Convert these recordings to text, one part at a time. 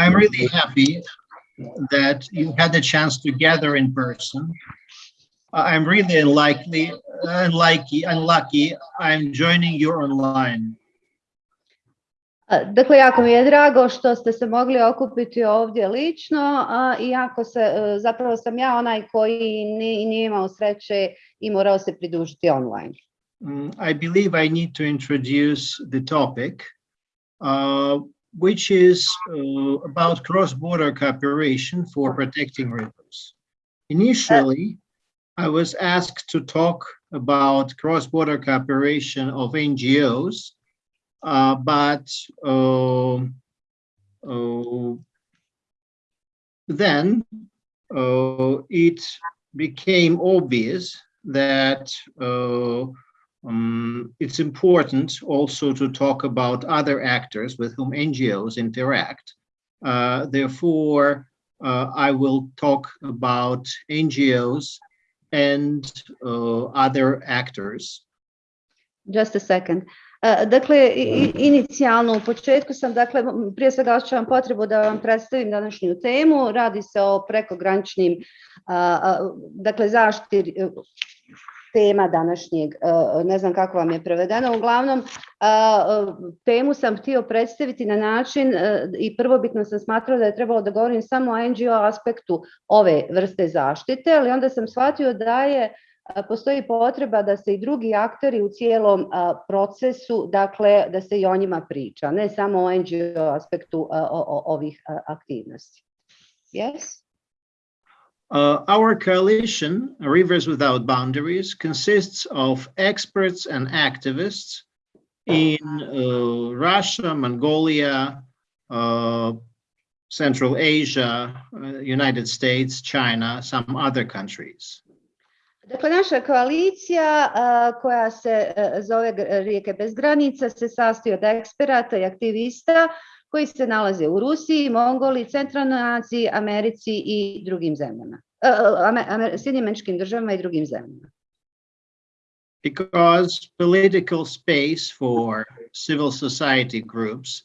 I'm really happy that you had the chance to gather in person. I'm really unlikely, unlucky, unlucky. I'm joining you online. Dakle, jako mi je drago što ste se mogli okupiti ovdje lično, iako se, zapravo sam ja onaj koji ni- nije imao sreće i morao se pridružiti online. Mm, I believe I need to introduce the topic, uh, which is uh, about cross-border cooperation for protecting rivers. Initially, I was asked to talk about cross-border cooperation of NGOs, uh, but um, uh, then uh, it became obvious that uh, um, it's important also to talk about other actors with whom NGOs interact. Uh, therefore, uh, I will talk about NGOs and uh, other actors. Just a second. E, Dakle, inicijalno u početku sam, dakle, prije svega osjećam potrebu da vam predstavim današnju temu. Radi se o prekograničnim, dakle, zaštiti tema današnjeg, e, ne znam kako vam je prevedeno, uglavnom e, temu sam htio predstaviti na način e, i prvobitno sam smatrala da je trebalo da govorim samo o NGO aspektu ove vrste zaštite, ali onda sam shvatio da je postoji potreba da se i drugi akteri u cijelom procesu, dakle da se i o njima priča, ne samo o NGO aspektu ovih aktivnosti. Yes? Uh, our coalition, Rivers Without Boundaries, consists of experts and activists in uh, Russia, Mongolia, uh, Central Asia, uh, United States, China, some other countries. Dakle, naša koalicija a, koja se a, zove Rijeke bez granica se sastoji od eksperata i aktivista koji se nalaze u Rusiji, Mongoliji, Centralnoj Aziji, Americi i drugim zemljama. Američkim državama i drugim zemljama. because political space for civil society groups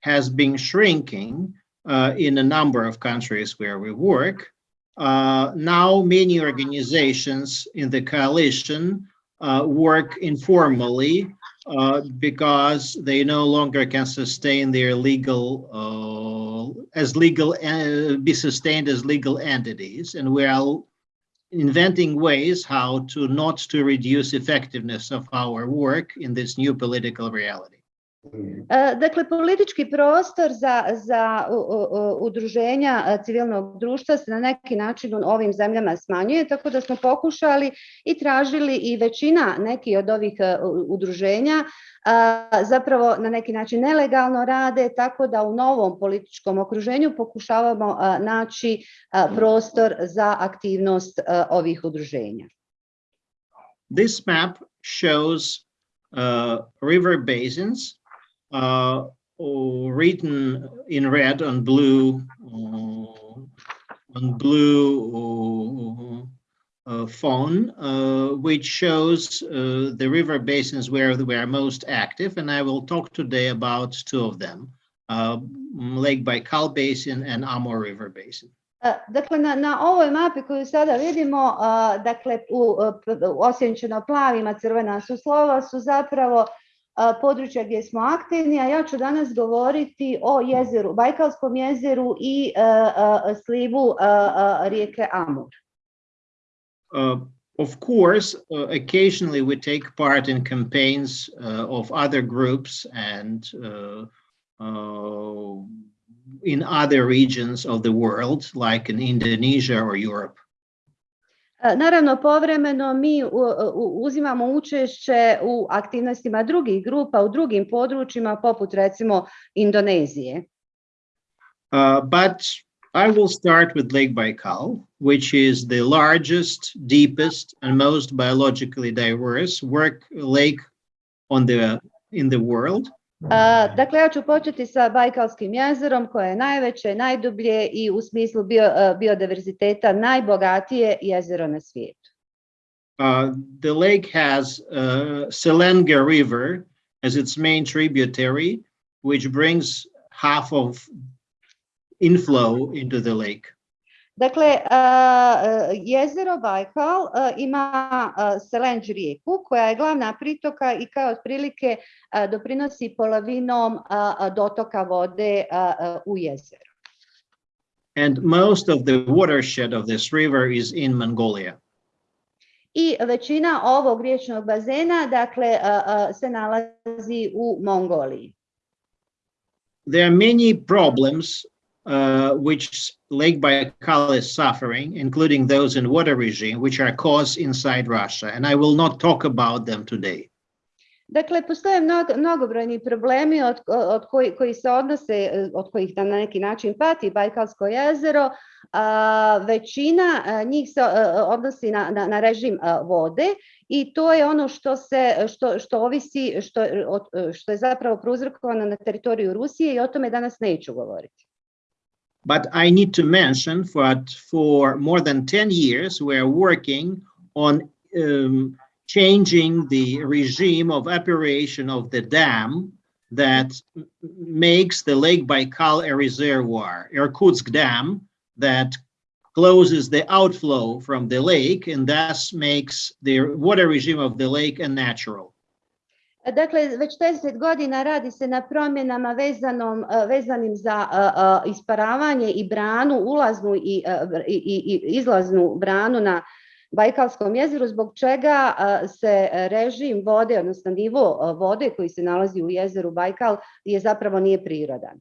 has been shrinking uh, in a number of countries where we work. Uh, now, many organizations in the coalition uh, work informally uh, because they no longer can sustain their legal uh, as legal uh, be sustained as legal entities, and we are inventing ways how to not to reduce effectiveness of our work in this new political reality. E, Dakle, politički prostor za, za udruženja e, civilnog društva se na neki način u ovim zemljama smanjuje, tako da smo pokušali i tražili i većina neki od ovih e, udruženja zapravo na neki način nelegalno rade, tako da u novom političkom okruženju pokušavamo naći prostor za aktivnost ovih udruženja. This map shows uh, river basins uh, written in red and blue uh, on blue uh, phone, uh, which shows uh, the river basins where we are most active, and I will talk today about two of them, uh, Lake Baikal Basin and Amur River Basin. E, Dakle, na, na ovoj mapi koju sada vidimo, dakle, u, osjenčeno plavim, a crvena su slova, su zapravo područja gdje smo aktivni, a ja ću danas govoriti o jezeru, Bajkalskom jezeru i slivu rijeke Amur. Uh, Of course, uh, occasionally we take part in campaigns uh, of other groups and in other regions of the world, like in Indonesia or Europe. Naravno, povremeno mi uzimamo učešće u aktivnostima drugih grupa u drugim područjima, poput recimo Indonezije. Uh, But I will start with Lake Baikal, which is the largest, deepest, and most biologically diverse work lake on the in the world. Dakle, ja ću početi sa Bajkalskim jezerom koje je najveće, najdublje i u smislu bio, biodiverziteta najbogatije jezero na svijetu. Uh, the lake has uh, Selenga River as its main tributary, which brings half of inflow into the lake. Dakle, e, jezero Bajkal e, ima e, Selenđ rijeku koja je glavna pritoka i kao otprilike doprinosi polovinom dotoka vode u jezero. And most of the watershed of this river is in Mongolia. I većina ovog riječnog bazena dakle, se nalazi u Mongoliji. There are many problems uh, which Lake Baikal is suffering, including those in water regime, which are caused inside Russia. And I will not talk about them today. Dakle, postoje mnogo, mnogobrojni problemi od, od koji, koji se odnose, od kojih na neki način pati Bajkalsko jezero. A, većina a, njih se a, odnosi na, na, na režim vode i to je ono što se što, što ovisi što, od, što je zapravo prouzrokovano na teritoriju Rusije i o tome danas neću govoriti. But I need to mention that for more than 10 years, we are working on um, changing the regime of operation of the dam that makes the Lake Baikal a reservoir, Irkutsk Dam, that closes the outflow from the lake and thus makes the water regime of the lake unnatural. Dakle, već 10 godina radi se na promjenama vezanom, vezanim za isparavanje i branu, ulaznu i, i, i izlaznu branu na Bajkalskom jezeru, zbog čega se režim vode, odnosno nivo vode koji se nalazi u jezeru Bajkal je zapravo nije prirodan.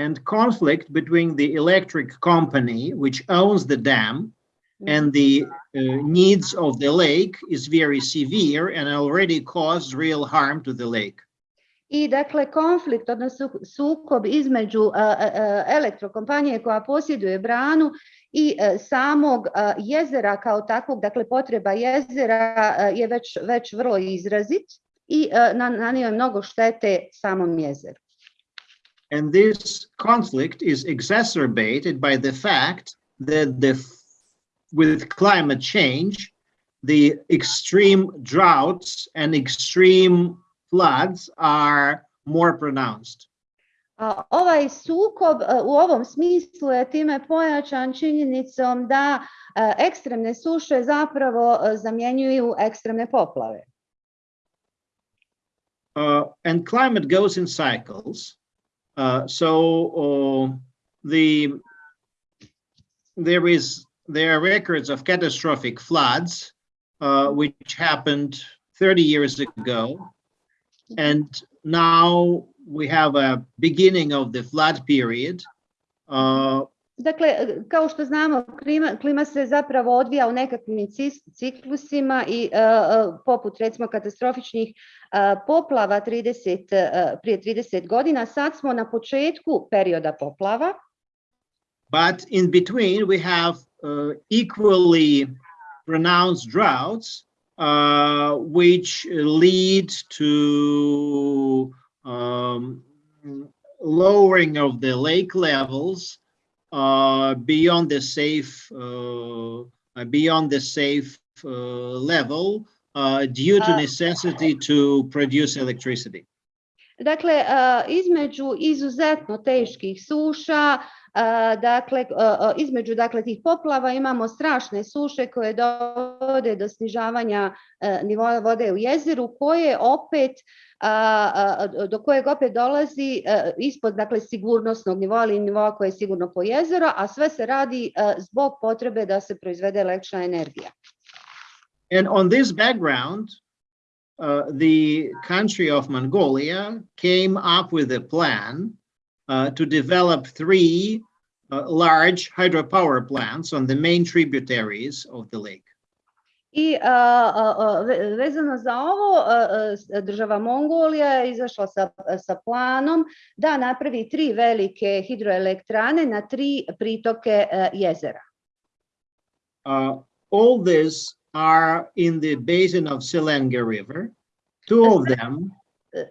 And conflict between the electric company, which owns the dam, and the uh, needs of the lake is very severe and already caused real harm to the lake. I dakle konflikt, odnosno sukob između uh, uh, elektrokompanije koja posjeduje branu i uh, samog jezera kao takvog, dakle potreba jezera je već, već vrlo izrazit i nanio je mnogo štete samom jezeru. And this conflict is exacerbated by the fact that the with climate change, the extreme droughts and extreme floods are more pronounced. A, Ovaj sukob e, u ovom smislu je time pojačan činjenicom da e, ekstremne suše zapravo zamjenjuju ekstremne poplave. Uh, and climate goes in cycles. Uh, so uh, the there is there are records of catastrophic floods, uh, which happened 30 years ago. And now we have a beginning of the flood period. Uh, Dakle, kao što znamo, klima, klima se zapravo odvija u nekakvim ciklusima i uh, uh, poput recimo katastrofičnih uh, poplava 30, uh, prije 30 godina, sad smo na početku perioda poplava. but in between, we have equally pronounced droughts, uh, which lead to um, lowering of the lake levels uh, beyond the safe uh, beyond the safe uh, level uh, due to Uh, necessity to produce electricity. Dakle, uh, između izuzetno teških suša, uh, dakle, između dakle, tih poplava imamo strašne suše koje dovode do snižavanja vode u jezeru, koje opet do kojeg opet dolazi ispod dakle sigurnosnog nivoa ili nivoa koje je sigurno po jezero, a sve se radi zbog potrebe da se proizvede električna energija. And on this background, uh, the country of Mongolia came up with a plan uh, to develop three uh, large hydropower plants on the main tributaries of the lake. I ve- vezano za ovo, a, a, s- država Mongolija je izašla sa, sa planom da napravi tri velike hidroelektrane na tri pritoke jezera. Uh, all these are in the basin of Selenga River. Two of them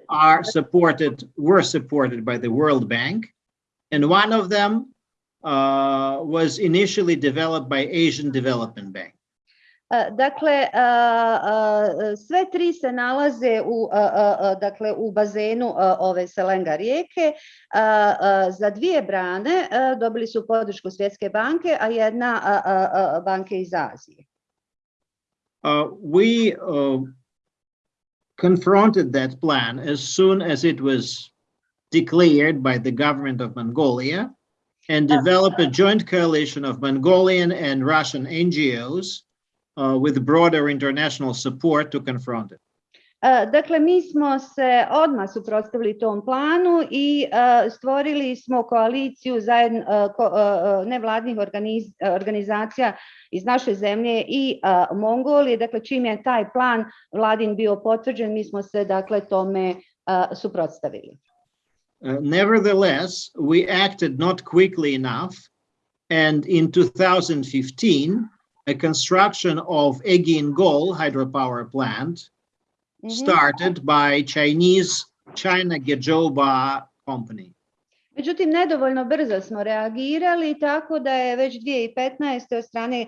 are supported, were supported by the World Bank, and one of them uh, was initially developed by Asian Development Bank. E, Dakle, a, a, sve tri se nalaze u, dakle, u bazenu ove Selenga rijeke. Za dvije brane dobili su podršku Svjetske banke, a jedna banke iz Azije. Uh, we uh, confronted that plan as soon as it was declared by the government of Mongolia and developed a joint coalition of Mongolian and Russian NGOs uh, with broader international support to confront it. Dakle, mi smo se odmah suprotstavili tom planu i stvorili smo koaliciju nevladnih organiz- organizacija iz naše zemlje i Mongolije. Dakle, čim je taj plan vladin bio potvrđen, mi smo se dakle tome suprotstavili. Nevertheless, we acted not quickly enough. And in 2015, a construction of Egin Gol hydropower plant Mhm. started by Chinese China Gezhouba company. Međutim, nedovoljno brzo smo reagirali, tako da je već 2015. od strane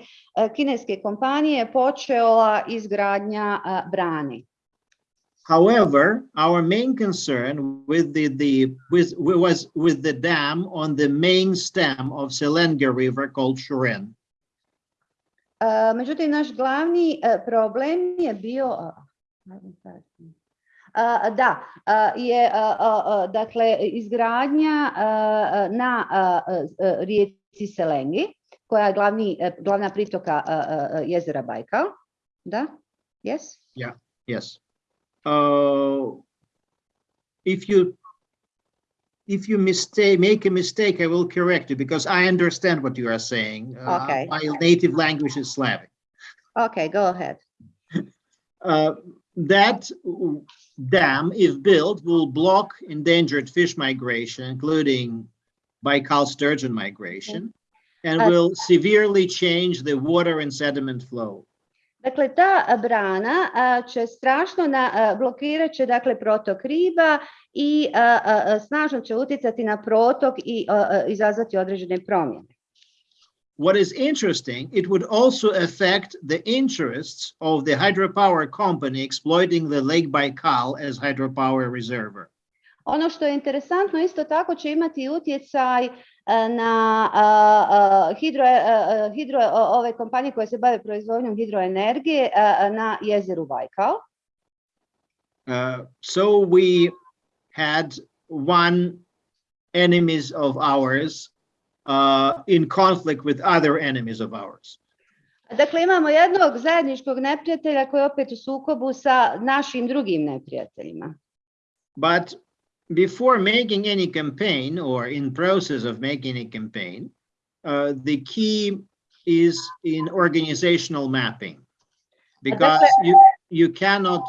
kineske kompanije počela izgradnja brane. However, our main concern with the, the with was with the dam on the main stem of Selenga River called Shuren. E, Međutim, naš glavni problem je bio... a, haven't had- a, Da, je dakle izgradnja na rijeci Selengi, koja je glavni, glavna pritoka jezera Bajkal. Da? Yes? Yeah, yes. Uh, if you if you mistake make a mistake, I will correct you because I understand what you are saying. Uh, Okay. My native language is Slavic. Okay, go ahead. Uh, that dam, if built, will block endangered fish migration, including Baikal sturgeon migration, and Uh, will severely change the water and sediment flow. Dakle, ta brana će strašno na, blokirat će dakle protok riba i snažno će utjecati na protok i izazvati određene promjene. What is interesting, it would also affect the interests of the hydropower company exploiting the Lake Baikal as hydropower reservoir. Ono što je interesantno isto tako će imati utjecaj na hidro, hidro ove kompanije koje se bave proizvodnjom hidroenergije na jezeru Bajkal. Uh, so we had one enemies of ours uh, in conflict with other enemies of ours. Dakle, imamo jednog zajedničkog neprijatelja koji je opet u sukobu sa našim drugim neprijateljima. But before making any campaign or in process of making a campaign, uh, the key is in organizational mapping. Because you, you cannot,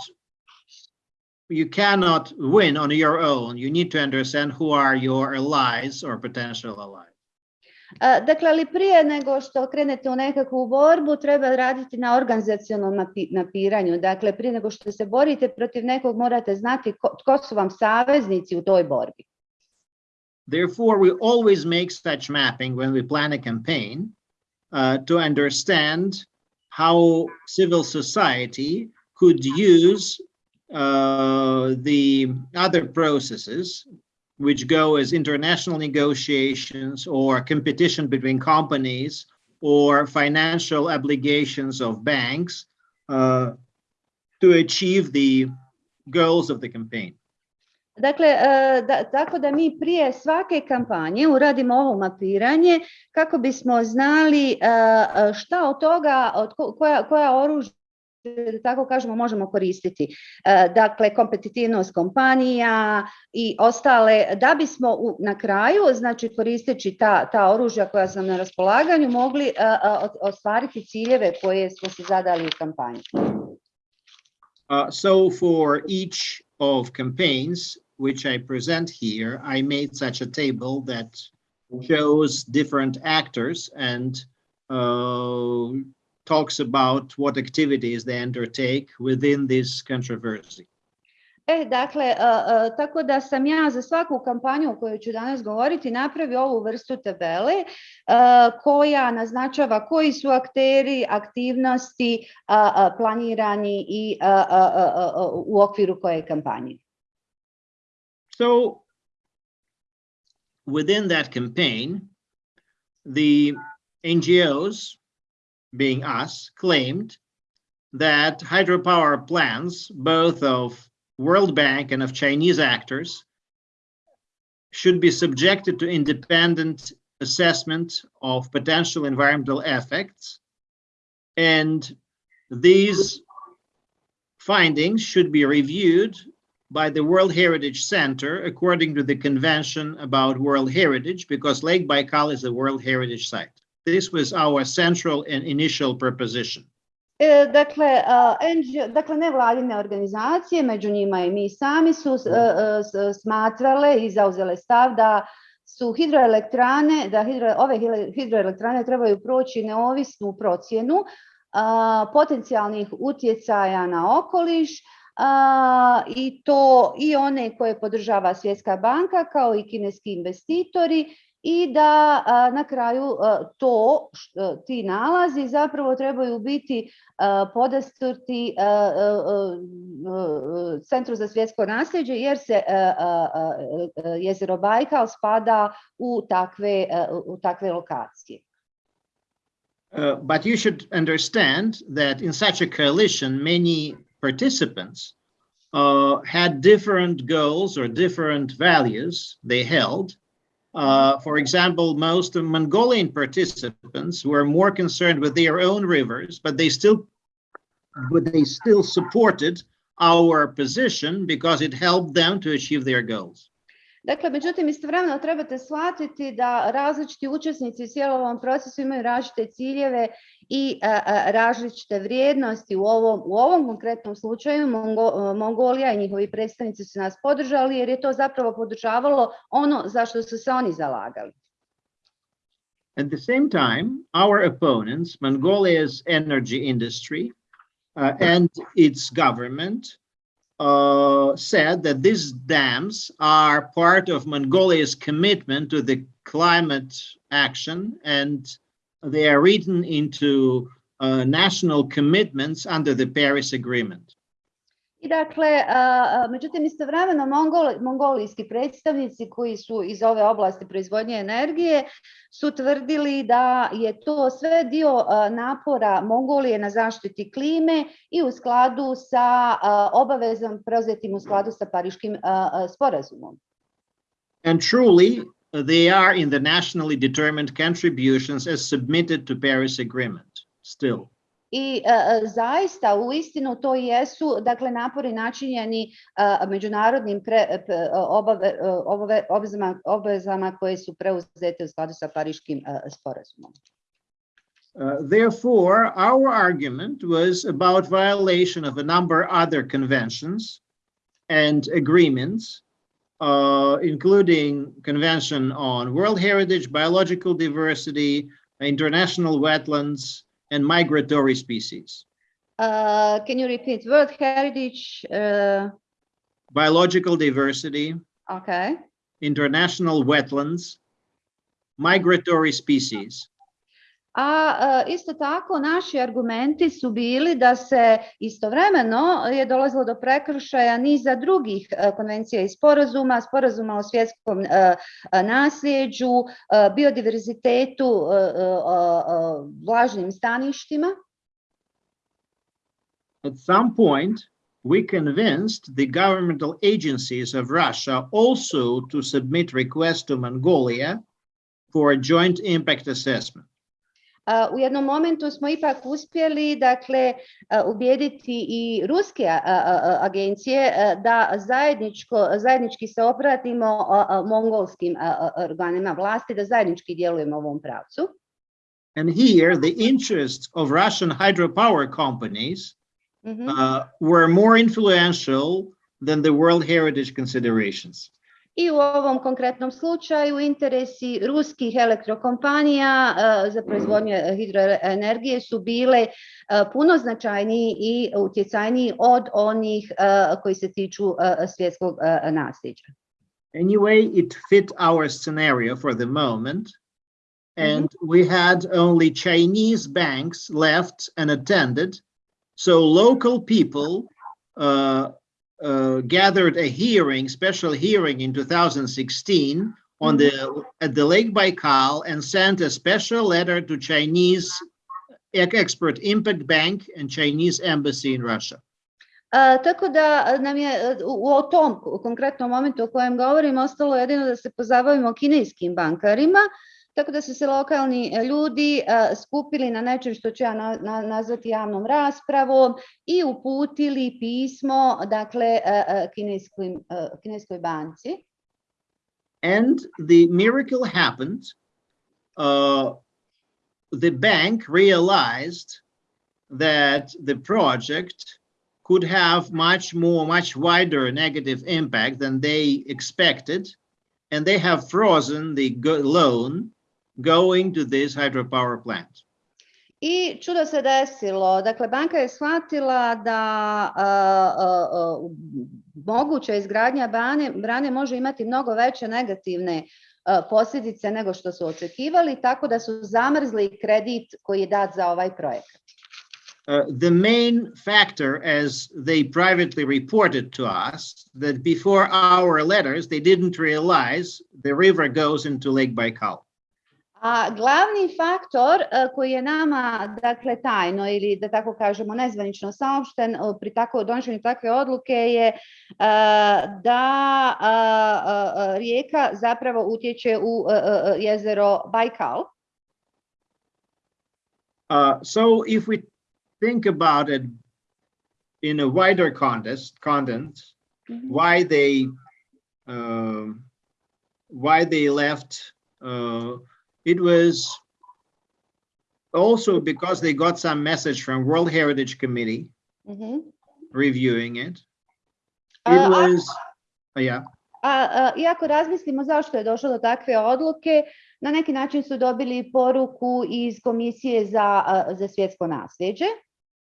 you cannot win on your own. You need to understand who are your allies or potential allies. Dakle, ali prije nego što krenete u nekakvu borbu, treba raditi na napiranju. Dakle, prije nego što se borite protiv nekog, morate znati ko, tko su vam saveznici u toj borbi. Therefore, we always make such mapping when we plan a campaign uh, to understand how civil society could use uh, the other processes which go as international negotiations or competition between companies or financial obligations of banks uh, to achieve the goals of the campaign. Dakle, e, da, tako da mi prije svake kampanje uradimo ovo mapiranje kako bismo znali e, šta od toga, od ko- koja, koja oružja tako kažemo možemo koristiti. Dakle, kompetitivnost kompanija i ostale, da bismo u, na kraju, znači koristeći ta, ta oružja koja su nam na raspolaganju, mogli ostvariti ciljeve koje smo zadali u kampanji. Uh, so for each of campaigns, which I present here, I made such a table that shows different actors and uh, talks about what activities they undertake within this controversy. E, dakle, a, a, tako da sam ja za svaku kampanju o kojoj ću danas govoriti napravio ovu vrstu tabele a, koja naznačava koji su akteri, aktivnosti planirani i u okviru koje kampanje. So within that campaign, the NGOs, being us, claimed that hydropower plants, both of World Bank and of Chinese actors, should be subjected to independent assessment of potential environmental effects. And these findings should be reviewed by the World Heritage Center according to the Convention about World Heritage, because Lake Baikal is a World Heritage Site. This was our central and initial proposition. E, Dakle, NGO, dakle nevladine organizacije, među njima i mi sami su s- smatrale i zauzele stav da su hidroelektrane, da hidro, ove hidroelektrane trebaju proći neovisnu procjenu a, potencijalnih utjecaja na okoliš a, i to i one koje podržava Svjetska banka kao i kineski investitori i da na kraju to, š- ti nalazi zapravo trebaju biti podastrti Centru za svjetsko nasljeđe jer se jezero Bajkal spada u takve, u takve lokacije. Uh, but you should understand that in such a coalition, many participants uh, had different goals or different values they held. Uh, for example, most of Mongolian participants were more concerned with their own rivers, but they still, but they still supported our position because it helped them to achieve their goals. Dakle, međutim, istovremeno trebate shvatiti da različiti učesnici u cijelom procesu imaju različite ciljeve i različite vrijednosti. U ovom, u ovom konkretnom slučaju Mongo- Mongolija i njihovi predstavnici su nas podržali jer je to zapravo podržavalo ono za što su se oni zalagali. At the same time, our opponents, Mongolia's energy industry uh, and its government, uh, said that these dams are part of Mongolia's commitment to the climate action and they are written into uh, national commitments under the Paris Agreement. I dakle, a, a, međutim, istovremeno mongol, mongolijski predstavnici koji su iz ove oblasti proizvodnje energije su tvrdili da je to sve dio a, napora Mongolije na zaštiti klime i u skladu sa a, obavezom preuzetim u skladu sa Pariškim a, a, sporazumom. And truly, they are in the nationally determined contributions as submitted to Paris Agreement still. I a, zaista u istinu to jesu dakle napori načinjeni a, međunarodnim pre, p- obave, obave, obvezama, obvezama koje su preuzete u skladu sa Pariškim a, sporazumom. Uh, Therefore, our argument was about violation of a number of other conventions and agreements, uh, including Convention on World Heritage, Biological Diversity, International Wetlands, and Migratory Species. Uh, can you repeat World Heritage? Uh, Biological Diversity, okay. International Wetlands, Migratory Species. A e, isto tako naši argumenti su bili da se istovremeno je dolazilo do prekršaja niza drugih e, konvencija i sporazuma, sporazuma o svjetskom e, nasljeđu, biodiverzitetu, vlažnim staništima. At some point, we convinced the governmental agencies of Russia also to submit requests to Mongolia for a joint impact assessment. U jednom momentu smo ipak uspjeli dakle ubijediti i ruske agencije da zajedničko, zajednički se obratimo mongolskim organima vlasti, da zajednički djelujemo u ovom pravcu. And here, the interests of Russian hydropower companies Mhm. uh, were more influential than the World Heritage considerations. I u ovom konkretnom slučaju interesi ruskih elektrokompanija za proizvodnju hidroenergije su bile puno značajniji i utjecajniji od onih koji se tiču svjetskog nasljeđa. Anyway, it fit our scenario for the moment. And we had only Chinese banks left and attended. So local people uh, uh, gathered a hearing, special hearing in 2016 on the at the Lake Baikal and sent a special letter to Chinese Export-Import Bank and Chinese embassy in Russia. A, tako da uh, nam je uh, u, u tom konkretnom momentu o kojem govorim ostalo jedino da se pozabavimo kineskim bankarima, tako da su se lokalni ljudi skupili na nečem što ću ja na, na, nazvati javnom raspravom i uputili pismo dakle kineskoj banci. And the miracle happened. Uh, the bank realized that the project could have much more, much wider negative impact than they expected. And they have frozen the loan going to this hydropower plant. I čudo se desilo, dakle banka je shvatila da a, a, moguća izgradnja brane, brane može imati mnogo veće negativne posljedice nego što su očekivali, tako da su zamrzli kredit koji je dat za ovaj projekat. Uh, the main factor, as they privately reported to us, that before our letters, they didn't realize the river goes into Lake Baikal. A glavni faktor uh, koji je nama dakle tajno ili da tako kažemo nezvanično saopšten uh, pri tako donošenju takve odluke je da rijeka zapravo utječe u jezero Baikal. Uh, so if we think about it in a wider context, content, mm -hmm. why they uh, why they left. Uh, it was also because they got some message from World Heritage Committee mm -hmm. reviewing it. It uh, was, uh, yeah. A, iako razmislimo zašto je došlo do takve odluke, na neki način su dobili poruku iz Komisije za, za svjetsko nasljeđe.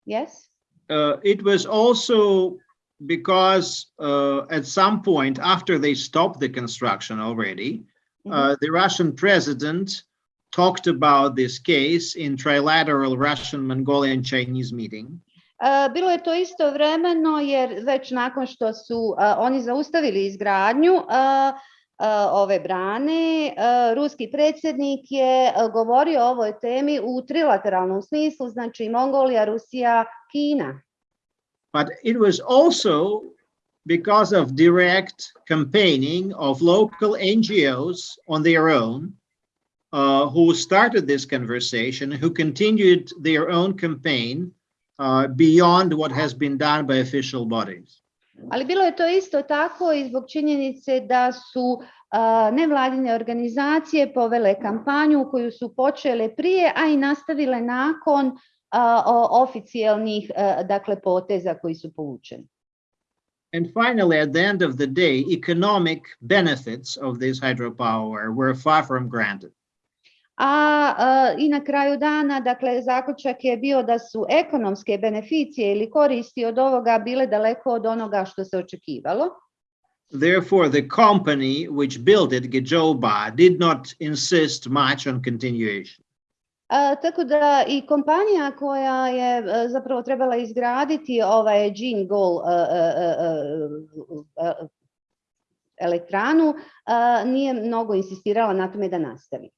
Yes. Uh, it was also because uh, at some point after they stopped the construction already, mm -hmm. the Russian president talked about this case in trilateral Russian, Mongolian, Chinese meeting. Uh, bilo je to isto vremeno jer već nakon što su uh, oni zaustavili izgradnju uh, ove brane. Ruski predsjednik je govorio o ovoj temi u trilateralnom smislu, znači Mongolija, Rusija, Kina. But it was also because of direct campaigning of local NGOs on their own uh, who started this conversation, who continued their own campaign uh, beyond what has been done by official bodies. Ali bilo je to isto tako i zbog činjenice da su nevladine organizacije povele kampanju koju su počele prije, a i nastavile nakon oficijalnih dakle poteza koji su povučeni. And finally, at the end of the day, economic benefits of this hydropower were far from granted. A, a i na kraju dana, dakle, zaključak je bio da su ekonomske beneficije ili koristi od ovoga bile daleko od onoga što se očekivalo. Therefore, the company which built it, Gezhouba, did not insist much on continuation. Tako da i kompanija koja je zapravo trebala izgraditi ovaj Gol elektranu nije mnogo insistirala na tome da nastavi.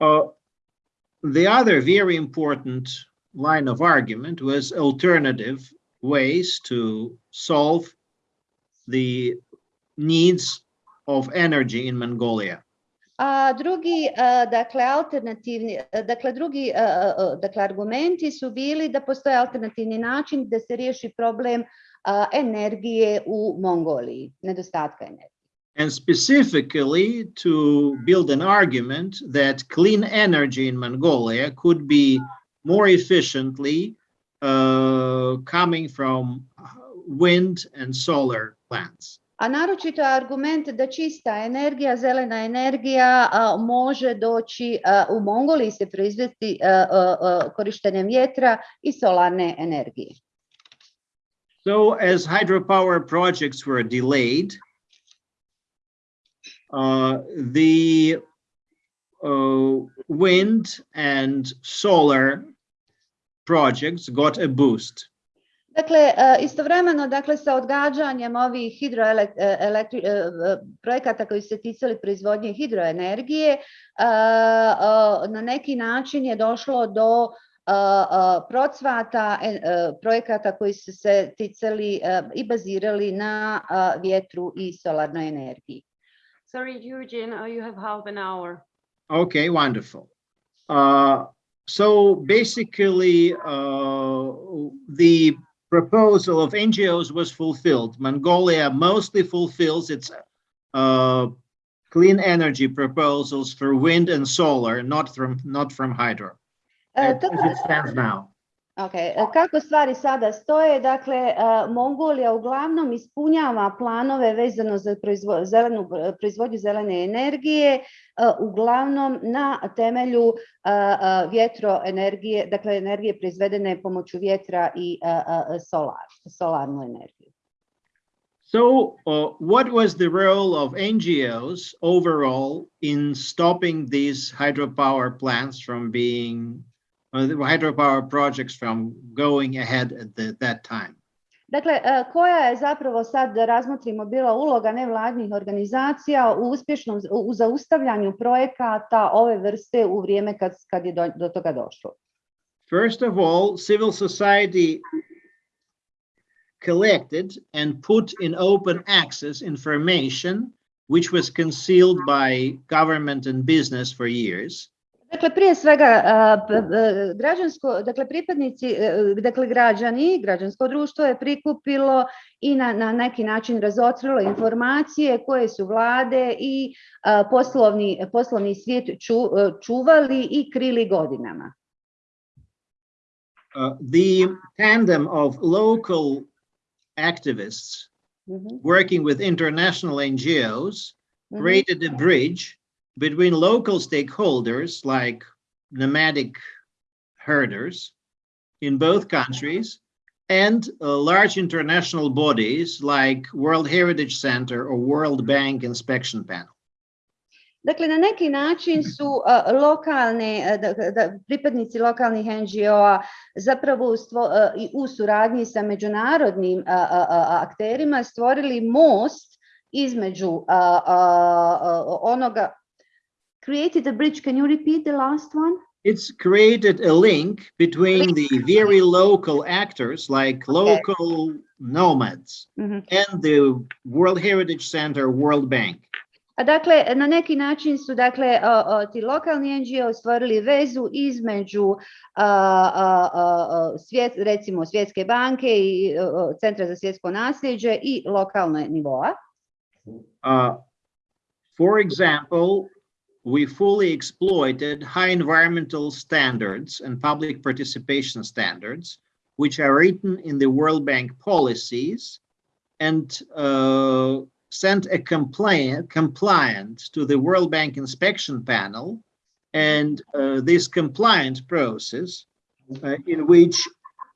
Uh, the other very important line of argument was alternative ways to solve the needs of energy in Mongolia. A drugi, dakle, alternativni, dakle, drugi, dakle, argumenti su bili da postoje alternativni način da se riješi problem energije u Mongoliji, nedostatka energije. and specifically to build an argument that clean energy in Mongolia could be more efficiently uh, coming from wind and solar plants. A naročito argument da čista energija, zelena energija a, može doći, a, u Mongoliji se proizvesti korištenjem vjetra i solarne energije. So as hydropower projects were delayed, uh, the uh, wind and solar projects got a boost. Dakle, e, istovremeno, dakle, sa odgađanjem ovih hidroelektri, projekata koji su se ticali proizvodnje hidroenergije, e, e, na neki način je došlo do procvata projekata koji su se ticali i bazirali na vjetru i solarnoj energiji. Sorry, Eugene, uh, you have half an hour. Okay, wonderful. Uh, so basically, uh, the proposal of NGOs was fulfilled. Mongolia mostly fulfills its uh, clean energy proposals for wind and solar, not from not from hydro. E, As it stands now. Ok, e, kako stvari sada stoje, dakle, Mongolija uglavnom ispunjava planove vezano za proizvo, zelenu, proizvodnju zelene energije, uglavnom na temelju vjetroenergije, dakle energije proizvedene pomoću vjetra i solar, solarnu energiju. So uh, what was the role of NGOs overall in stopping these hydropower plants from being, uh, hydropower projects from going ahead at the, that time? Dakle, koja je zapravo sad da razmotrimo bila uloga nevladnih organizacija u uspješnom u zaustavljanju projekata ove vrste u vrijeme kad, kad je do, do toga došlo? First of all, civil society collected and put in open access information which was concealed by government and business for years. Dakle, prije svega, građansko, dakle, pripadnici, e, dakle, građani, građansko društvo je prikupilo i na, na neki način razotkrilo informacije koje su vlade i poslovni, poslovni svijet ču- e, čuvali i krili godinama. Uh, the tandem of local activists Mhm, working with international NGOs mhm. created a bridge between local stakeholders like nomadic herders in both countries and uh, large international bodies like World Heritage Center or World Bank Inspection Panel. Dakle, na neki način su a, lokalne, a, da, da, pripadnici lokalnih NGO-a zapravo stvo- a, i u suradnji sa međunarodnim a, a, a, akterima stvorili most između onoga created a bridge. Can you repeat the last one? It's created a link between the very local actors like local nomads Mhm. and the World Heritage Center, World Bank. A dakle, na neki način su dakle ti lokalni NGO stvorili vezu između svjet, recimo Svjetske banke i Centra za svjetsko nasljeđe i lokalne nivoa. Uh, For example, we fully exploited high environmental standards and public participation standards, which are written in the World Bank policies and uh, sent a complaint compliant to the World Bank inspection panel. And uh, this compliant process uh, in which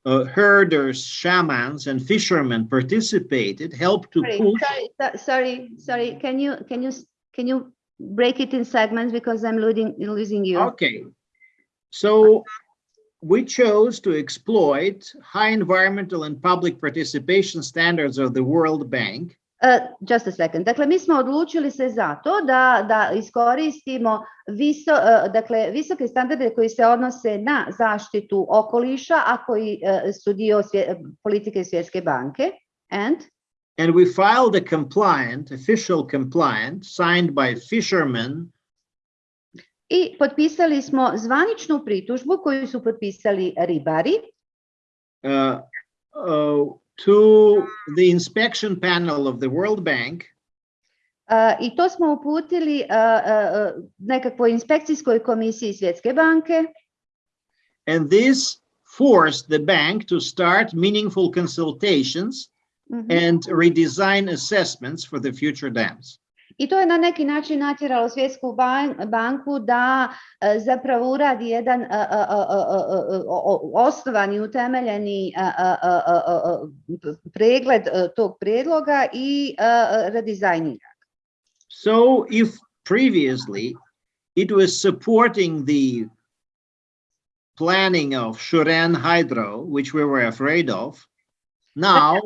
uh, herders, shamans, and fishermen participated helped to Sorry, push sorry, sorry, sorry. Can you can you can you break it in segments because I'm losing losing you. Okay. So we chose to exploit high environmental and public participation standards of the World Bank Uh, just a second. Dakle, mi smo odlučili se za to da, da iskoristimo viso, uh, dakle, visoke standarde koji se odnose na zaštitu okoliša, a koji uh, su dio svje- politike Svjetske banke. And and we filed a compliant, official compliant signed by fishermen. I potpisali smo zvaničnu pritužbu koju su potpisali ribari. Uh, uh, to the inspection panel of the World Bank. Uh, i to smo uputili uh, uh, nekakvoj inspekcijskoj komisiji Svjetske banke. And this forced the bank to start meaningful consultations Mhm. and redesign assessments for the future dams. I to je na neki način natjeralo Svjetsku ban- banku da e, zapravo uradi jedan e, e, e, e, e, o- o- osnovan i utemeljeni e, e, e, e, e, pregled e, tog prijedloga i e, e, redizajnira. So if previously it was supporting the planning of Shuren Hydro, which we were afraid of, now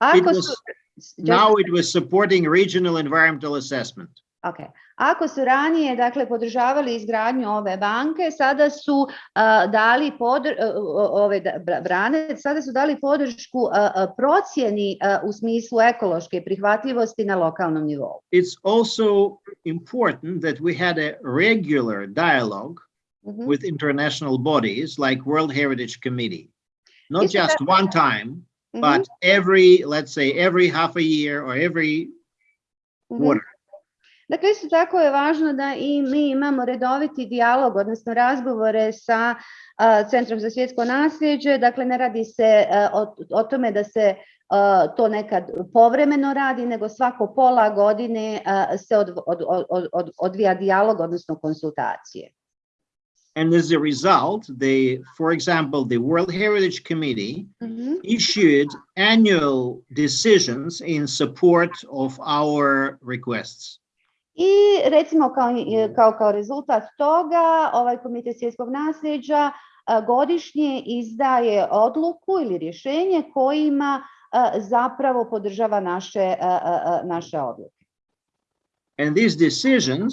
was, just- now it was supporting regional environmental assessment. Ok. Ako su ranije dakle podržavali izgradnju ove banke, sada su a, dali podr, o- ove brane, sada su dali podršku a, procjeni u smislu ekološke prihvatljivosti na lokalnom nivou. It's also important that we had a regular dialogue Mhm. with international bodies like World Heritage Committee. Not Isto just tako- one time, Mhm, but every, let's say, every half a year or every mhm. quarter. Dakle, isto tako je važno da i mi imamo redoviti dijalog, odnosno razgovore sa Centrom za svjetsko nasljeđe. Dakle, ne radi se o, o tome da se to nekad povremeno radi, nego svako pola godine se od, od, od, odvija dijalog, odnosno konsultacije. And as a result, they, for example, the World Heritage Committee Mhm. issued annual decisions in support of our requests. I recimo kao, kao, kao rezultat toga, ovaj komitet svjetskog nasljeđa godišnje izdaje odluku ili rješenje kojima zapravo podržava naše, naše odluke. And these decisions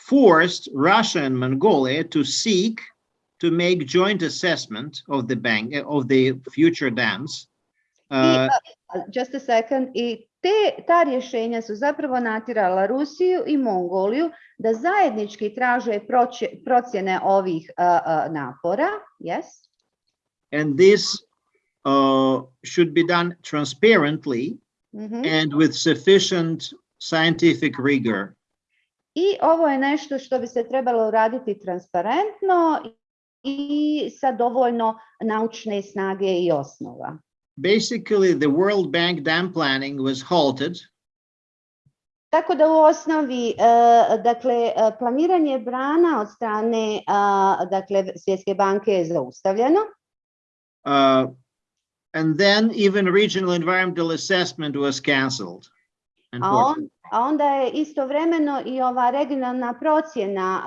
forced Russia and Mongolia to seek to make joint assessment of the bank, of the future dams. Uh, just a second. I te, ta rješenja su zapravo natjerala Rusiju i Mongoliju da zajednički traže proće- procjene ovih a, a, napora. Yes? and this uh, should be done transparently Mhm. and with sufficient scientific rigor. I ovo je nešto što bi se trebalo uraditi transparentno i sa dovoljno naučne snage i osnova. Basically, the World Bank dam planning was halted Tako da u osnovi, e, dakle, e, planiranje brana od strane dakle, Svjetske banke je zaustavljeno. Uh, and then even regional environmental assessment was cancelled. A, on. A onda je istovremeno i ova regionalna procjena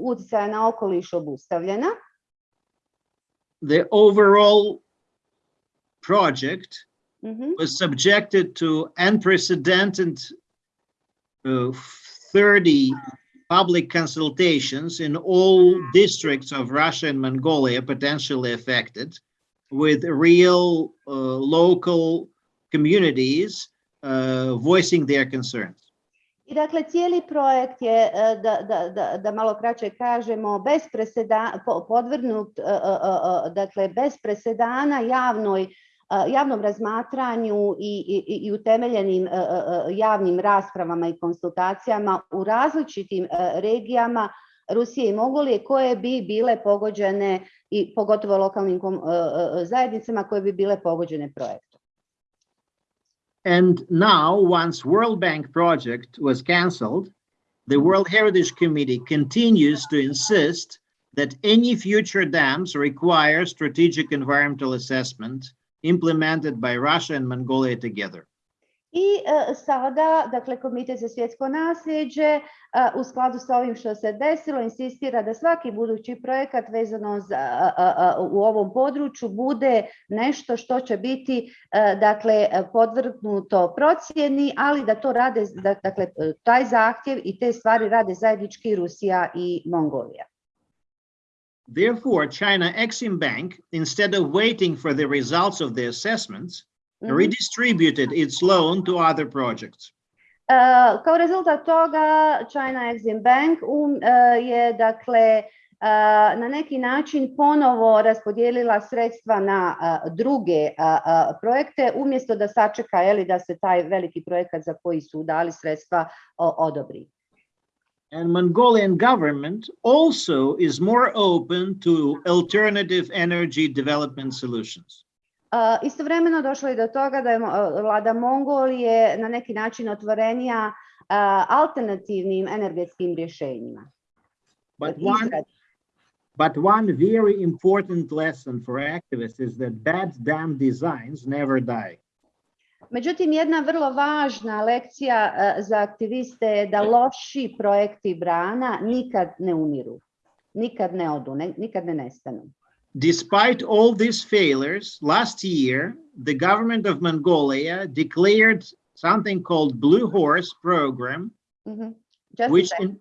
utjecaja na okoliš obustavljena. The overall project Mhm. was subjected to unprecedented uh, 30 public consultations in all districts of Russia and Mongolia potentially affected with real uh, local communities voicing their concerns. I dakle, cijeli projekt je, e, da, da, da, da malo kraće kažemo, bez preseda, po- podvrgnut, e, dakle, bez presedana javnoj, javnom razmatranju i, i, i utemeljenim javnim raspravama i konsultacijama u različitim regijama Rusije i Mongolije koje bi bile pogođene i pogotovo lokalnim zajednicama koje bi bile pogođene projektom. And now, once World Bank project was cancelled, the World Heritage Committee continues to insist that any future dams require strategic environmental assessment implemented by Russia and Mongolia together. I e, sada, dakle, Komitet za svjetsko nasljeđe e, u skladu sa ovim što se desilo insistira da svaki budući projekat vezano a, u ovom području bude nešto što će biti e, dakle, e, podvrgnuto procjeni, ali da to rade, da- dakle, e, taj zahtjev i te stvari rade zajednički Rusija i Mongolija. Therefore, China Exim Bank, instead of waiting for the results of the assessments, Mhm. redistributed its loan to other projects. Uh, kao rezultat toga China Exim Bank um, uh, je dakle uh, na neki način ponovo raspodijelila sredstva na uh, druge uh, uh, projekte umjesto da sačeka je li da se taj veliki projekat za koji su dali sredstva odobri. And Mongolian government also is more open to alternative energy development solutions. Istovremeno došlo je do toga da je mo- vlada Mongolije na neki način otvorenija a, alternativnim energetskim rješenjima. But one, but one very important lesson for activists is that bad dam designs never die. Međutim, jedna vrlo važna lekcija a, za aktiviste je da loši projekti brana nikad ne umiru, nikad ne odu, ne- nikad ne nestanu. Despite all these failures, last year, the government of Mongolia declared something called Blue Horse Program, Mhm. Just which in,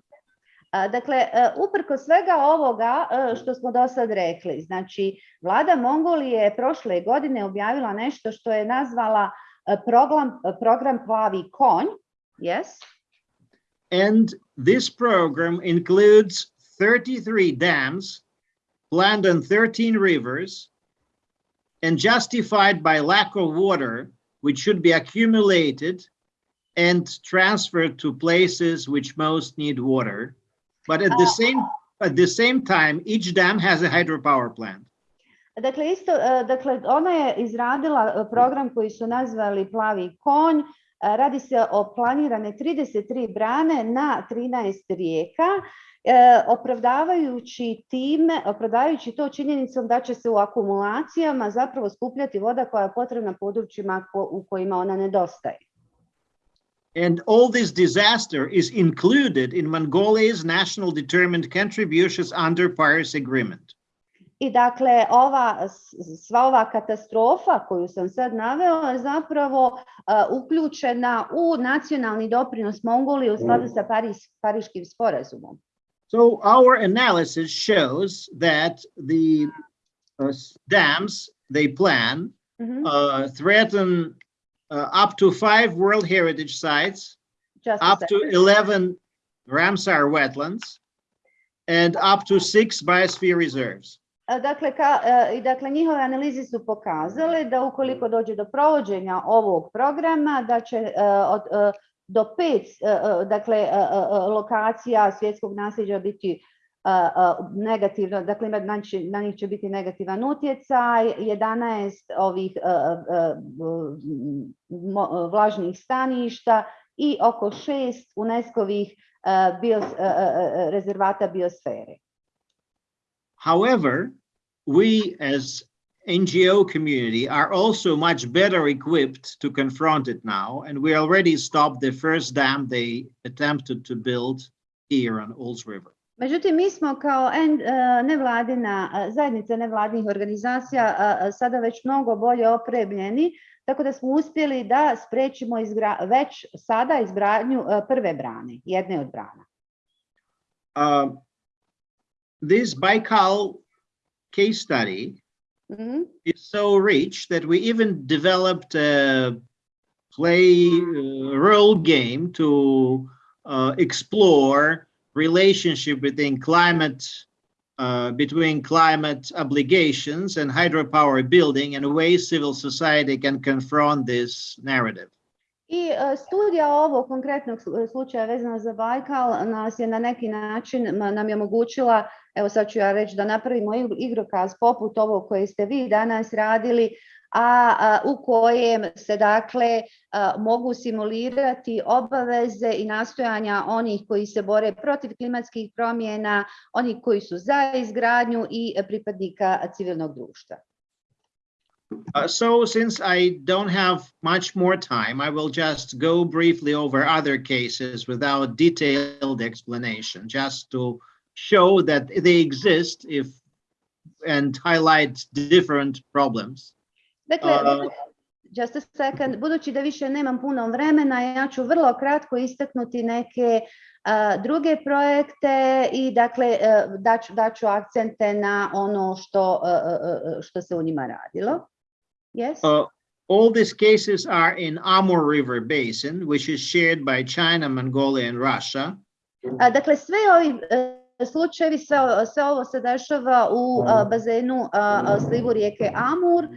A, Dakle, e, uprko svega ovoga e, što smo do sad rekli, znači vlada Mongolije je prošle godine objavila nešto što je nazvala program, program Plavi konj, yes? and this program includes 33 dams planned on 13 rivers and justified by lack of water, which should be accumulated and transferred to places which most need water. But at the same at the same time, each dam has a hydropower plant. Dakle, isto, e, dakle, ona je izradila e, program koji su nazvali Plavi konj. E, Radi se o planirane 33 brane na 13 rijeka, e, opravdavajući time, opravdavajući to činjenicom da će se u akumulacijama zapravo skupljati voda koja je potrebna područjima ko- u kojima ona nedostaje. And all this disaster is included in Mongolia's national determined contributions under Paris Agreement. I dakle, ova, sva ova katastrofa koju sam sad naveo je zapravo a, uključena u nacionalni doprinos Mongolije u skladu sa Paris, Pariškim sporazumom. So our analysis shows that the uh, dams they plan Mhm, uh, threaten uh, up to five World Heritage sites, just up to 11 Ramsar wetlands, and up to six biosphere reserves. Dakle, ka, dakle, njihove analize su pokazale da ukoliko dođe do provođenja ovog programa, da će od, do pet e, e, dakle, e, lokacija svjetskog nasljeđa biti negativno, dakle na njih će biti negativan utjecaj, 11 ovih vlažnih staništa i oko šest UNESCO-ovih bios, rezervata biosfere. However, we as NGO community are also much better equipped to confront it now, and we already stopped the first dam they attempted to build here on Ols River. Međutim, mi smo kao nevladina zajednica nevladinih organizacija sada već mnogo bolje opremljeni, tako da smo uspjeli da sprečimo izgra- već sada izgradnju prve brane, jedne od brana. Uh, this Baikal case study Mhm. is so rich that we even developed a play uh, role game to uh, explore relationship between climate uh, between climate obligations and hydropower building and ways civil society can confront this narrative. I e, studija ovog konkretnog slu- slučaja vezana za Bajkal nas je na neki način nam je omogućila, evo sad ću ja reći da napravimo igrokaz poput koji ste vi danas radili, a, a, u kojem se dakle a, mogu simulirati obaveze i nastojanja onih koji se bore protiv klimatskih promjena, onih koji su za izgradnju i pripadnika civilnog društva. Uh, so since I don't have much more time, I will just go briefly over other cases without detailed explanation, just to show that they exist if and highlight different problems. Dakle, Uh, just a second, budući da više nemam puno vremena, ja ću vrlo kratko istaknuti neke a, druge projekte i dakle uh, daću, daću akcente na ono što, što se u njima radilo. Yes? Uh, all these cases are in Amur River Basin, which is shared by China, Mongolia, and Russia. Dakle, sve ovi slučajevi, sve, sve ovo se dešava u bazenu slivu rijeke Amur,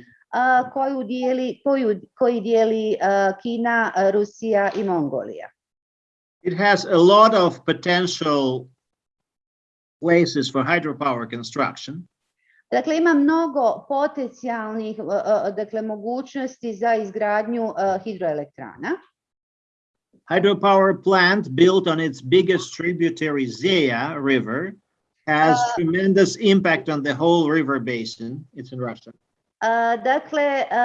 koju dijeli, koju, koji dijeli Kina, Rusija i Mongolija. It has a lot of potential places for hydropower construction. Dakle, ima mnogo potencijalnih dakle, mogućnosti za izgradnju hidroelektrana. Hydropower plant built on its biggest tributary Zeya River has Uh, tremendous impact on the whole river basin. It's in Russia. A, Dakle, a,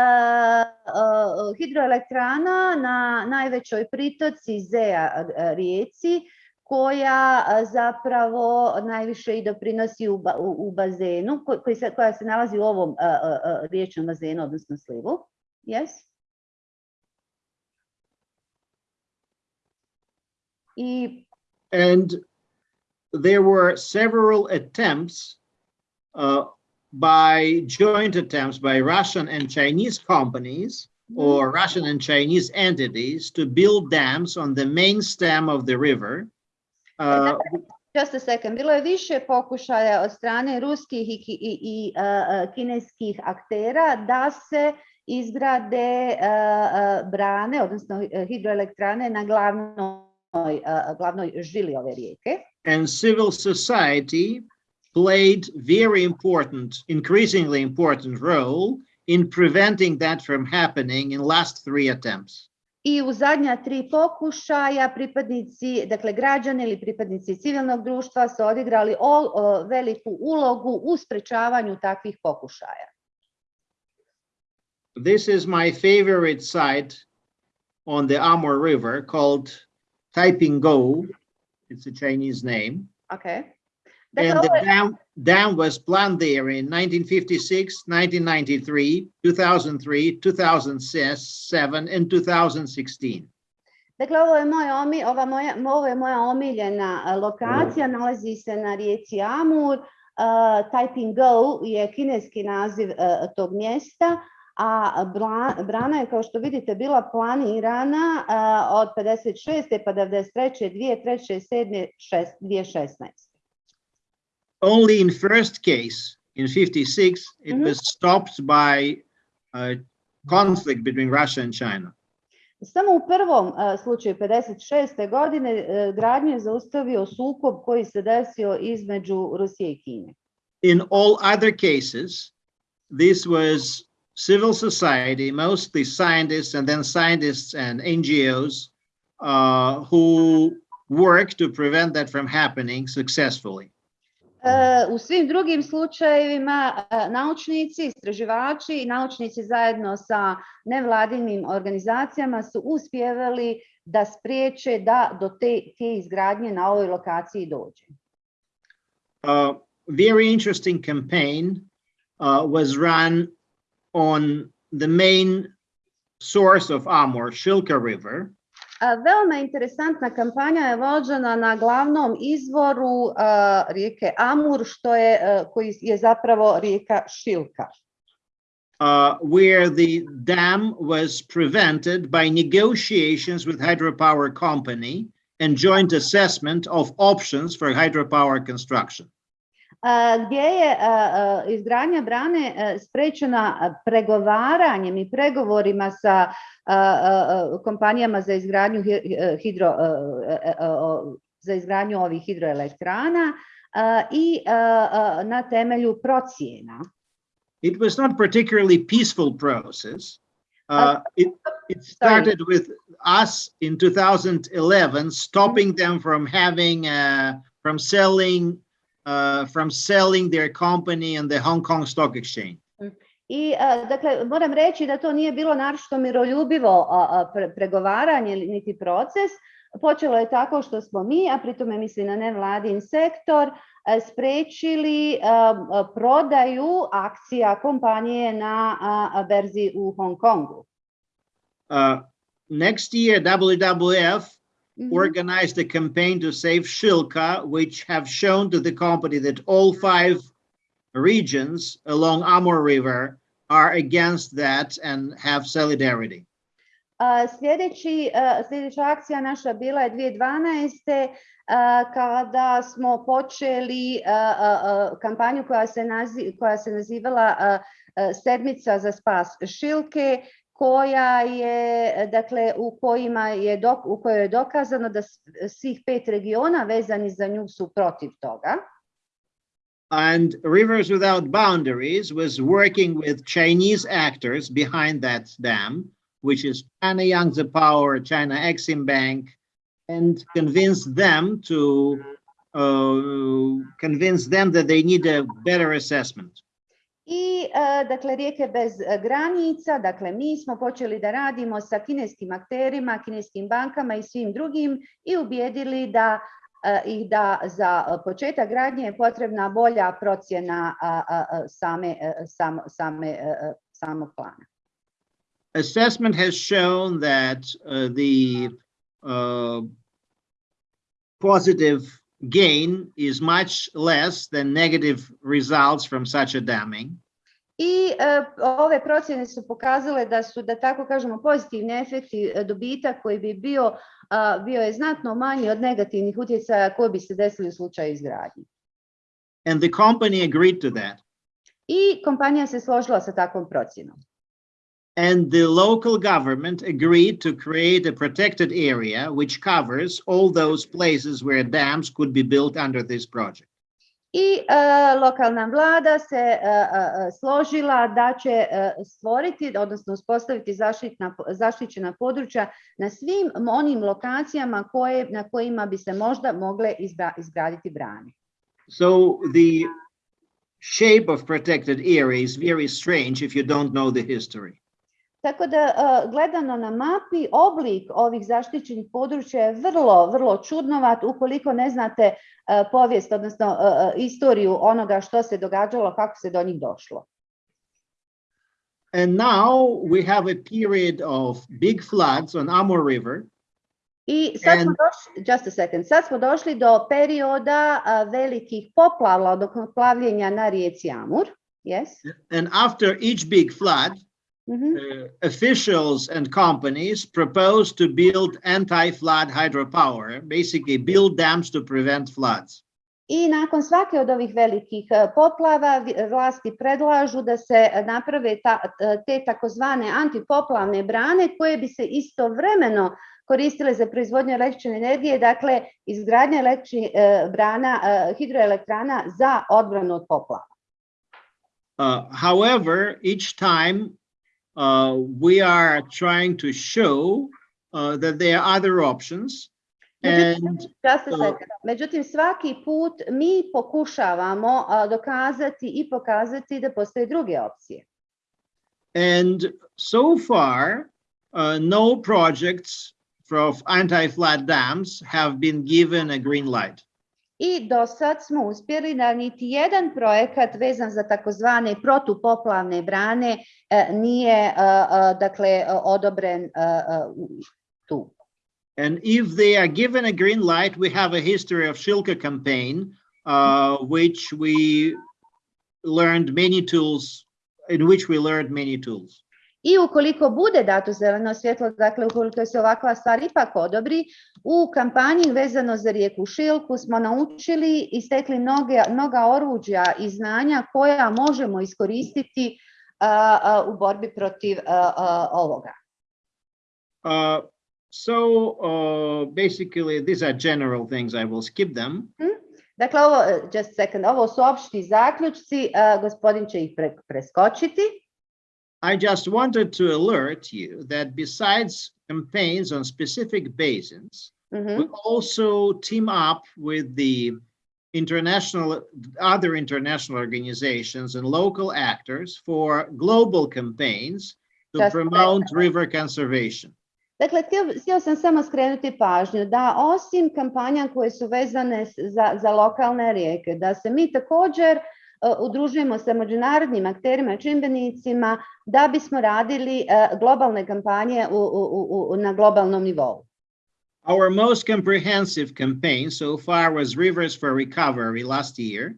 a, hidroelektrana na najvećoj pritoci Zea a, rijeci koja a, zapravo najviše i doprinosi u, ba- u, u bazenu, ko- koji se, koja se nalazi u ovom riječnom bazenu, odnosno slivu. Yes? I And there were several attempts uh, by joint attempts by Russian and Chinese companies or Russian and Chinese entities to build dams on the main stem of the river. Uh, Just a second. Bilo je više pokušaja od strane ruskih i, i, i a, kineskih aktera da se izgrade a, brane, odnosno hidroelektrane na glavnoj, a, Eh, glavnoj žili ove rijeke. and civil society played very important, increasingly important role in preventing that from happening in last three attempts. I u zadnja tri pokušaja pripadnici, dakle građani ili pripadnici civilnog društva su odigrali ol- o, veliku ulogu u sprečavanju takvih pokušaja. This is my favorite site on the Amur River called Taipinggou. It's a Chinese name. Okay. Dakle, And the dam was planned there in 1956, 1993, 2003, 2007, and 2016. Dakle, ovo je moj omi, ova moja, ovo je moja omiljena lokacija, nalazi se na rijeci Amur. Uh, Taipinggou je kineski naziv a, tog mjesta, a brana je, kao što vidite, bila planirana od 56. pa 93. 2003. 7. 2016. only in first case in 56 it Mhm. was stopped by a conflict between russia and china Samo u prvom slučaju 56. godine e, gradnju je zaustavio sukob koji se desio između Rusije i Kine. in all other cases this was civil society mostly scientists and then scientists and ngos uh, who work to prevent that from happening successfully E, U svim drugim slučajevima e, naučnici, istraživači i naučnici zajedno sa nevladinim organizacijama su uspjevali da spriječe da do te, te izgradnje na ovoj lokaciji dođe. a very interesting campaign uh, was run on the main source of Amur, Shilka River, A, Veoma interesantna kampanja je vođena na glavnom izvoru a, rijeke Amur, što je, a, koji je zapravo rijeka Šilka. uh, where the dam was prevented by negotiations with hydropower company and joint assessment of options for hydropower construction. Gdje je izgradnja brane sprečena pregovaranjem i pregovorima sa kompanijama za izgradnju hi- hi- hidro za izgradnju ovih hidroelektrana i na temelju procjena. It was not particularly peaceful process. Uh, it, it started with us in 2011 stopping them from having uh, from selling uh, from selling their company on the Hong Kong Stock Exchange. I a, dakle moram reći da to nije bilo naročito miroljubivo a, a, pre- pregovaranje niti proces. Počelo je tako što smo mi, a pritome misli na nevladin sektor, sprečili prodaju akcija kompanije na berzi u Hong Kongu. Uh, next year, WWF Mhm. organized a campaign to save Shilka, which have shown to the company that all five regions along Amur River are against that and have solidarity. A, Sljedeći, a, sljedeća akcija naša bila je 2012. a, uh, kada smo počeli a, a, a, kampanju koja se, nazi, koja se nazivala Sedmica za spas Šilke, koja je, dakle, u kojima je, dok, u kojoj je dokazano da svih pet regiona vezani za nju su protiv toga. And Rivers Without Boundaries was working with Chinese actors behind that dam, which is China Yangtze Power, China Exim Bank, and convinced them to uh, convince them that they need a better assessment. I dakle rijeke bez granica, dakle mi smo počeli da radimo sa kineskim akterima, kineskim bankama i svim drugim i ubijedili da ih da za početak gradnje je potrebna bolja procjena same, sam, same, samog plana. Assessment has shown that uh, the uh, positive gain is much less than negative results from such a damming. I e, ove procjene su pokazale da su, da tako kažemo, pozitivni efekti dobitak koji bi bio, a, bio je znatno manji od negativnih utjecaja koji bi se desili u slučaju izgradnje. And the company agreed to that. I kompanija se složila sa takvom procjenom. And the local government agreed to create a protected area which covers all those places where dams could be built under this project. I lokalna vlada se složila da će stvoriti, odnosno uspostaviti zaštitna, zaštićena područja na svim onim lokacijama koje, na kojima bi se možda mogle izgra- izgraditi brane. So the shape of protected area is very strange if you don't know the history. Tako da e, gledano na mapi oblik ovih zaštićenih područja je vrlo, vrlo čudnovat ukoliko ne znate e, povijest, odnosno e, istoriju onoga što se događalo, kako se do njih došlo. And now we have a period of big floods on Amur River. I sad smo došli, just a second, sad smo došli do perioda velikih poplava, od plavljenja na rijeci Amur. Yes. And after each big flood, Mhm. uh, officials and companies propose to build anti-flood hydropower, basically build dams to prevent floods. I nakon svake od ovih velikih e, poplava vlasti predlažu da se naprave ta, e, te takozvane antipoplavne brane koje bi se istovremeno koristile za proizvodnju električne energije, dakle izgradnja električnih e, brana, hidroelektrana za odbranu od poplava. Uh, however, each time uh, we are trying to show uh, that there are other options. Međutim, And Uh. Međutim, svaki put mi pokušavamo a, dokazati i pokazati da postoje druge opcije. And so far, uh, no projects of anti-flood dams have been given a green light. I do sad smo uspjeli da niti jedan projekat vezan za takozvane protupoplavne brane nije dakle odobren tu. And if they are given a green light, we have a history of Shilka campaign, uh, which we learned many tools, in which we learned many tools. I ukoliko bude dato zeleno svjetlo, dakle ukoliko se ovakva stvar ipak odobri, u kampanji vezano za rijeku Šilku smo naučili i stekli mnoge, mnoga oruđa i znanja koja možemo iskoristiti u borbi protiv a, ovoga. Uh, so uh, basically, these are general things. I will skip them. Dakle, ovo, just a second, ovo su opšti zaključci, gospodin će ih pre- preskočiti. I just wanted to alert you that besides campaigns on specific basins, Mhm. we also team up with the international, other international organizations and local actors for global campaigns to Just promote river conservation. Dakle, htio, htio sam samo skrenuti pažnju da osim kampanja koje su vezane za, za lokalne rijeke, da se mi također udružujemo sa međunarodnim akterima, i čimbenicima, da bismo radili e, globalne kampanje u, u, u, na globalnom nivou. Our most comprehensive campaign so far was Rivers for Recovery last year.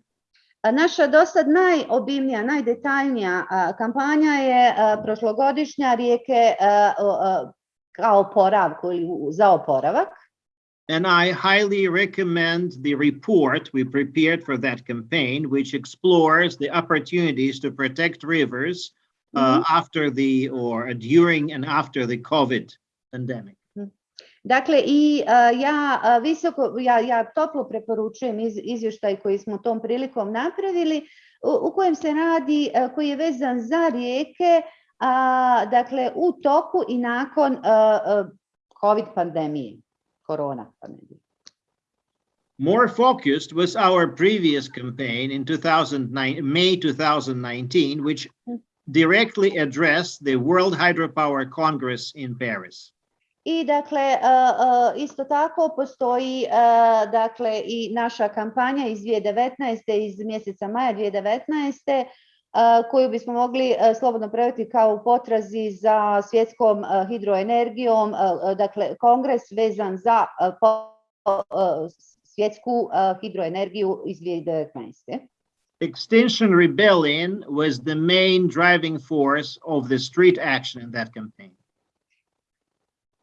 A Naša do sad najobimnija, najdetaljnija kampanja je prošlogodišnja rijeke kao oporavku ili za oporavak. And I highly recommend the report we prepared for that campaign, which explores the opportunities to protect rivers uh, after the or during and after the COVID pandemic. Dakle, i a, ja a, visoko, ja, ja toplo preporučujem iz, izvještaj koji smo tom prilikom napravili, u, u kojem se radi, a, koji je vezan za rijeke, dakle, u toku i nakon a, a, COVID pandemije, korona pandemije. More focused was our previous campaign in 2009, May 2019, which directly addressed the World Hydropower Congress in Paris. I dakle, a, a, isto tako postoji a, dakle i naša kampanja iz 2019. iz mjeseca maja 2019. A, koju bismo mogli slobodno prevesti kao u potrazi za svjetskom hidroenergijom, a, a, dakle kongres vezan za a, po- a, svjetsku hidroenergiju iz 2019. Extinction Rebellion was the main driving force of the street action in that campaign.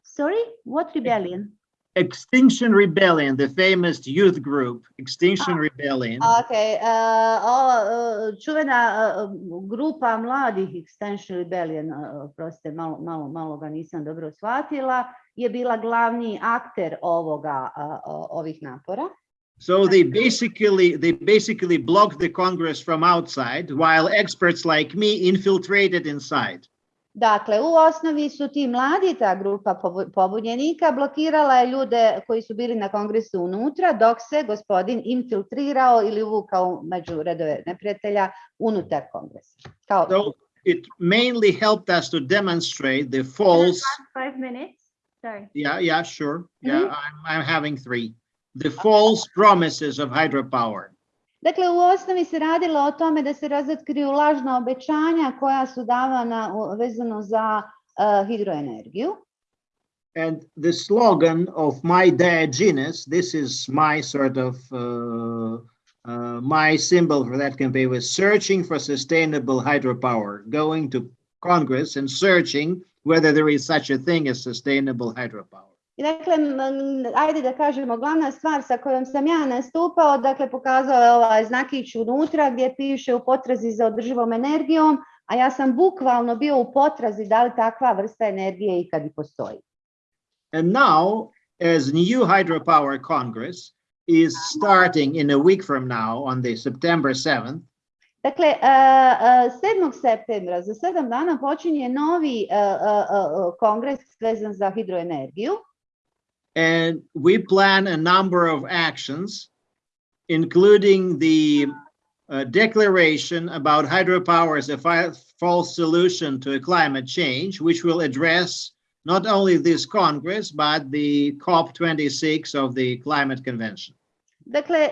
Sorry, what rebellion? Extinction Rebellion, the famous youth group, Extinction ah. Rebellion, Ok, a, o, e, čuvena e, grupa mladih Extension Rebellion, uh, e, prostite, malo, malo, malo ga nisam dobro shvatila, je bila glavni akter ovoga, ovih napora. So they basically they basically blocked the Congress from outside, while experts like me infiltrated inside. Dakle, u osnovi su ti mladi, ta grupa pobunjenika, blokirala je ljude koji su bili na kongresu unutra, dok se gospodin infiltrirao ili uvukao među redove neprijatelja unutar kongresa. Kao, So it mainly helped us to demonstrate the false. Five minutes, sorry. Yeah, yeah, sure. Yeah, mm-hmm. I'm I'm having three. The false promises of hydropower. Dakle, u osnovi se radilo o tome da se razotkriju lažna obećanja koja su davana vezano za uh, hidroenergiju. And the slogan of my Diogenes, this is my sort of uh, uh, my symbol for that campaign was searching for sustainable hydropower, going to Congress and searching whether there is such a thing as sustainable hydropower. I dakle, ajde da kažemo, glavna stvar sa kojom sam ja nastupao, dakle, pokazao je ovaj znakić unutra gdje piše u potrazi za održivom energijom, a ja sam bukvalno bio u potrazi da li takva vrsta energije ikad i postoji. And now, as new hydropower Congress is starting in a week from now on the September 7th, Dakle, a, a, 7. septembra, za sedam dana počinje novi kongres vezan za hidroenergiju. And we plan a number of actions, including the uh, declaration about hydropower as a false solution to climate change, which will address not only this Congress, but the COP26 of the Climate Convention. Dakle,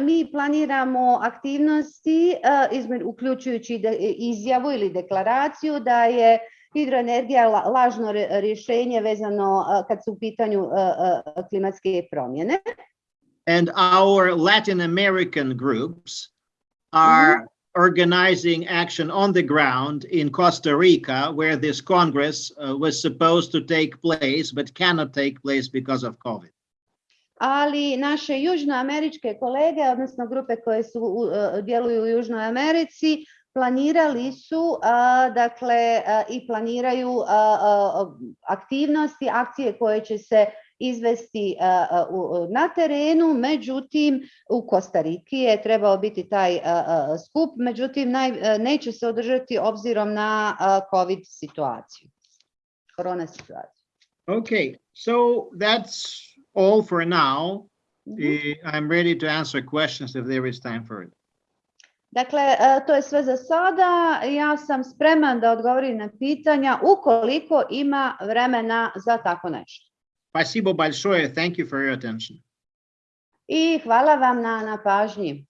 mi planiramo aktivnosti, izme- uključujući de- izjavu ili deklaraciju da je hidroenergija la- lažno rješenje vezano kad su u pitanju klimatske promjene. And our Latin American groups are organizing action on the ground in Costa Rica, where this Congress uh, was supposed to take place, but cannot take place because of COVID. Ali naše južnoameričke kolege, odnosno grupe koje su, u- a, djeluju u Južnoj Americi, planirali su, dakle, i planiraju aktivnosti, akcije koje će se izvesti na terenu, međutim u Kostariki je trebao biti taj skup, međutim neće se održati obzirom na COVID situaciju, korona situaciju. Okay, so that's all for now. Uh, I'm ready to answer questions if there is time for it. Dakle, e, to je sve za sada. Ja sam spreman da odgovorim na pitanja ukoliko ima vremena za tako nešto. Спасибо большое. Thank you for your attention. I hvala vam na, na pažnji.